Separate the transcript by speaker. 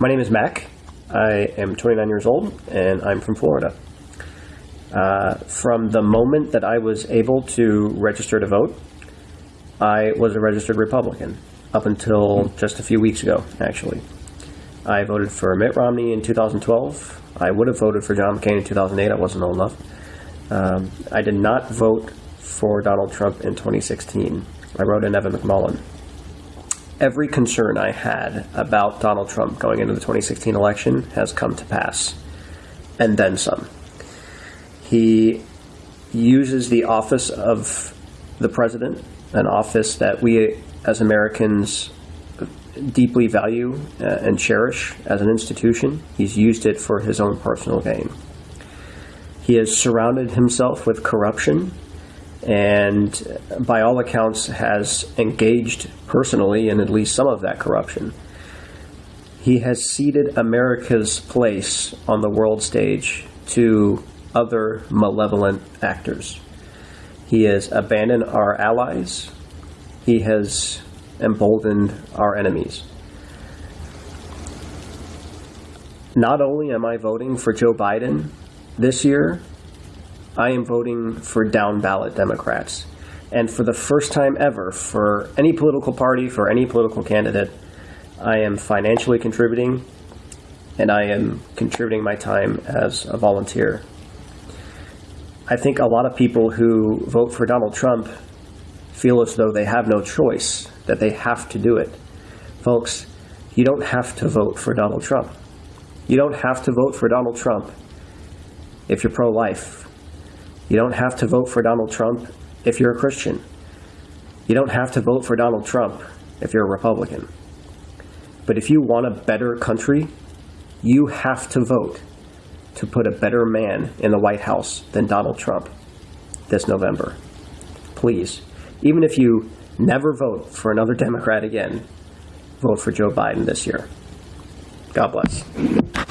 Speaker 1: My name is Mac. I am 29 years old, and I'm from Florida. Uh, from the moment that I was able to register to vote, I was a registered Republican up until just a few weeks ago, actually. I voted for Mitt Romney in 2012. I would have voted for John McCain in 2008. I wasn't old enough. Um, I did not vote for Donald Trump in 2016. I wrote in Evan McMullin. Every concern I had about Donald Trump going into the 2016 election has come to pass, and then some. He uses the office of the president, an office that we as Americans deeply value uh, and cherish as an institution. He's used it for his own personal gain. He has surrounded himself with corruption and, by all accounts, has engaged personally in at least some of that corruption. He has ceded America's place on the world stage to other malevolent actors. He has abandoned our allies. He has emboldened our enemies. Not only am I voting for Joe Biden this year, I am voting for down ballot Democrats. And for the first time ever, for any political party, for any political candidate, I am financially contributing and I am contributing my time as a volunteer. I think a lot of people who vote for Donald Trump feel as though they have no choice, that they have to do it. Folks, you don't have to vote for Donald Trump. You don't have to vote for Donald Trump if you're pro-life. You don't have to vote for Donald Trump if you're a Christian. You don't have to vote for Donald Trump if you're a Republican. But if you want a better country, you have to vote to put a better man in the White House than Donald Trump this November. Please, even if you never vote for another Democrat again, vote for Joe Biden this year. God bless.